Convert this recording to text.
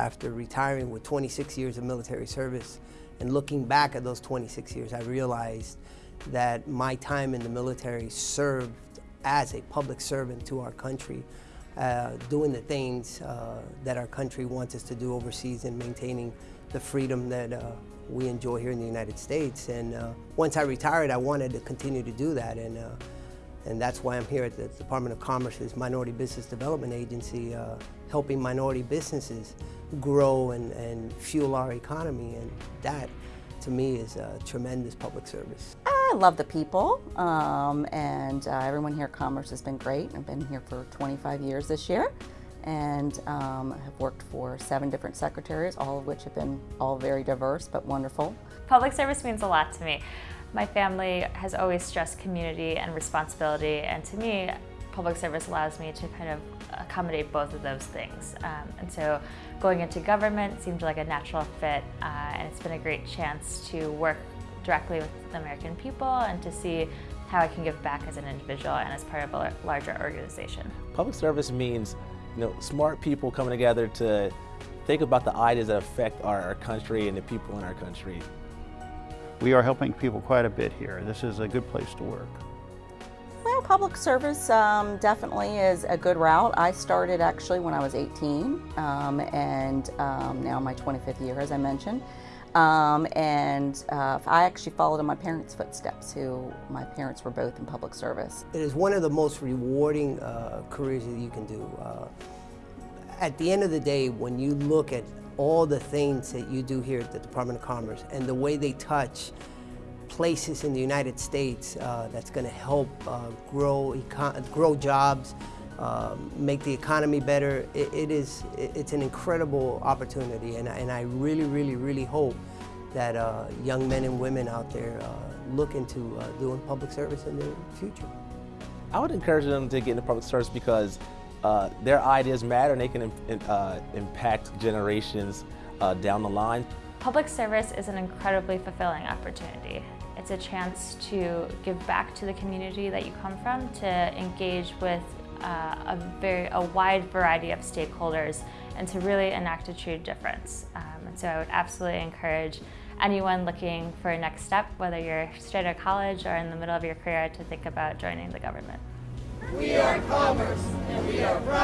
after retiring with 26 years of military service and looking back at those 26 years, I realized that my time in the military served as a public servant to our country, uh, doing the things uh, that our country wants us to do overseas and maintaining the freedom that uh, we enjoy here in the United States. And uh, once I retired, I wanted to continue to do that. And, uh, and that's why I'm here at the Department of Commerce's Minority Business Development Agency, uh, helping minority businesses grow and, and fuel our economy. And that, to me, is a tremendous public service. I love the people, um, and uh, everyone here at Commerce has been great. I've been here for 25 years this year and um, have worked for seven different secretaries, all of which have been all very diverse but wonderful. Public service means a lot to me. My family has always stressed community and responsibility, and to me, public service allows me to kind of accommodate both of those things. Um, and so going into government seemed like a natural fit, uh, and it's been a great chance to work directly with the American people and to see how I can give back as an individual and as part of a larger organization. Public service means you know, smart people coming together to think about the ideas that affect our, our country and the people in our country. We are helping people quite a bit here. This is a good place to work. Well, public service um, definitely is a good route. I started actually when I was 18 um, and um, now my 25th year as I mentioned. Um, and uh, I actually followed in my parents' footsteps, who my parents were both in public service. It is one of the most rewarding uh, careers that you can do. Uh, at the end of the day, when you look at all the things that you do here at the Department of Commerce and the way they touch places in the United States uh, that's going to help uh, grow, grow jobs, um, make the economy better. It, it is, it's an incredible opportunity and, and I really, really, really hope that uh, young men and women out there uh, look into uh, doing public service in the future. I would encourage them to get into public service because uh, their ideas matter and they can uh, impact generations uh, down the line. Public service is an incredibly fulfilling opportunity. It's a chance to give back to the community that you come from, to engage with uh, a very a wide variety of stakeholders and to really enact a true difference. Um, and so I would absolutely encourage anyone looking for a next step, whether you're straight out of college or in the middle of your career, to think about joining the government. We